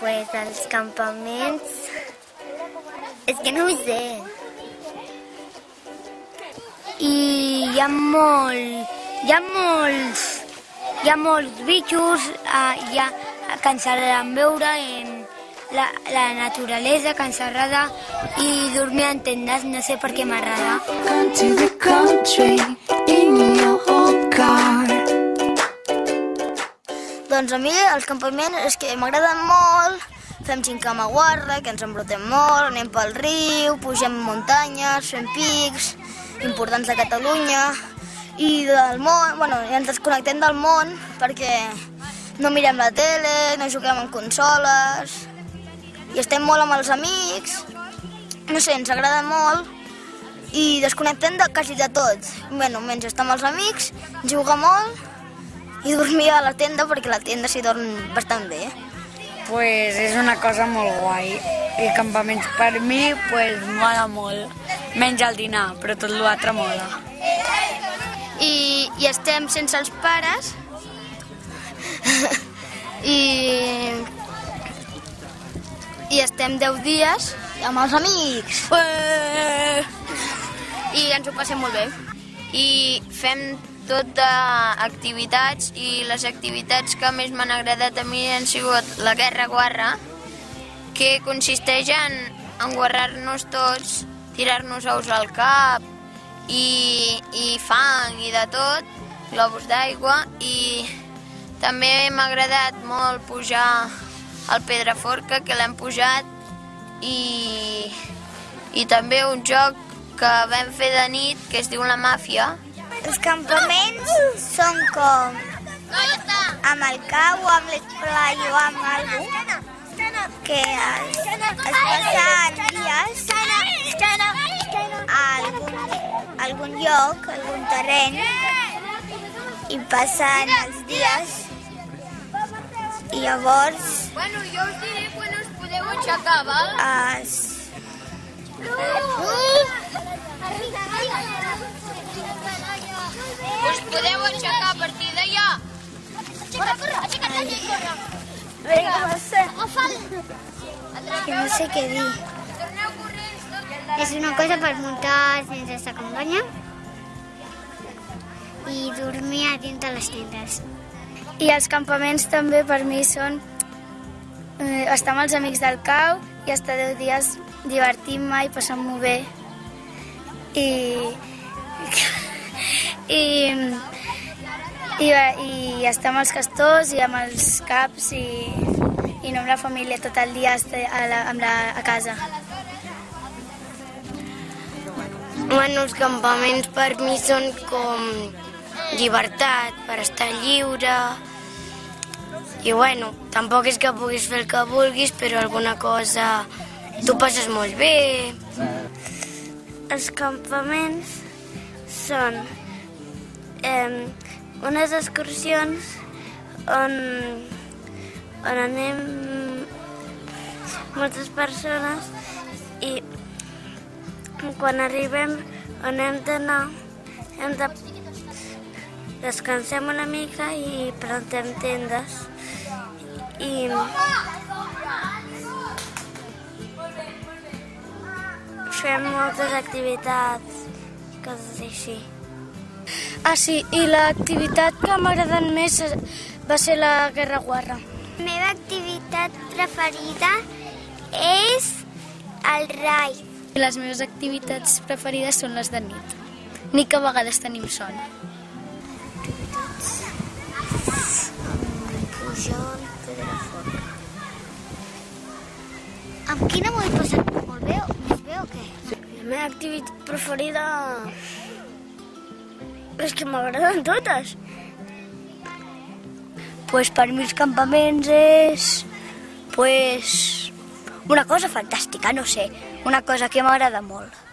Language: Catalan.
Pues els campaments... És que no ho sé. I hi ha molt... Hi ha molts... Hi ha molts bitxos, eh, hi ha, que ens agraden veure en la, la naturalesa, que ens agrada, i dormir en tendes, no sé per què m'agrada. Doncs a mi els campaments és que m'agraden molt, fem xincama guarra, que ens embrutem molt, anem pel riu, pugem muntanyes, fem pics importants de Catalunya i del món, bueno, i ens desconnectem del món perquè no mirem la tele, no juguem en consoles i estem molt amb els amics, no sé, ens agrada molt i desconnectem de quasi de tot. Bueno, menys estar amb els amics, jugar molt i dormir a la tenda perquè la tenda s'hi dorm bastant bé. Pues és una cosa molt guai. I campaments per mi, pues mola molt. Menys el dinar, però tot l'altre mola. I, i estem sense els pares i, i estem 10 dies amb els amics i ens ho passem molt bé. i fem tot d'activitats i les activitats que més m'han agradat a mi han sigut la Guerra Guarra, que consisteix en enguarrar-nos tots, tirar-nos ous al cap i, i fang i de tot, globus d'aigua i també m'ha agradat molt pujar al Pedraforca, que l'hem pujat i, i també un joc que vam fer de nit que es diu La Màfia, Els campaments són com amb el cau amb l'esplai o amb algú que es, es passen dies a algun, algun lloc, algun terreny i passen els dies i llavors Bueno, jo us diré quan us podeu aixecar, val? es, que no sé què dir. És una cosa per muntar sense estar companya i dormir a dins de les tendes. I els campaments també per mi són eh, estar amb els amics del cau i estar 10 dies divertint-me i passant-m'ho bé. I, i, i, i estar amb els castors i amb els caps i, i no amb la família tot el dia a, la, amb la, a casa. Bueno, els campaments per mi són com llibertat, per estar lliure. I bueno, tampoc és que puguis fer el que vulguis, però alguna cosa tu passes molt bé. Els campaments són eh, unes excursions on, on anem moltes persones i quan arribem on hem d'anar hem de descansem una mica i prentem tendes i fem moltes activitats coses així Ah, sí, i l'activitat que m'ha agradat més va ser la Guerra Guarra. Meva activitat preferida és el rai. Les meves activitats preferides són les de nit. Ni que a vegades tenim son. Pujol. Amb quina m'ho he passat molt bé, o més bé o què? La meva activitat preferida és que m'agraden totes. Pues per mi els campaments és pues, una cosa fantàstica, no sé, una cosa que m'agrada molt.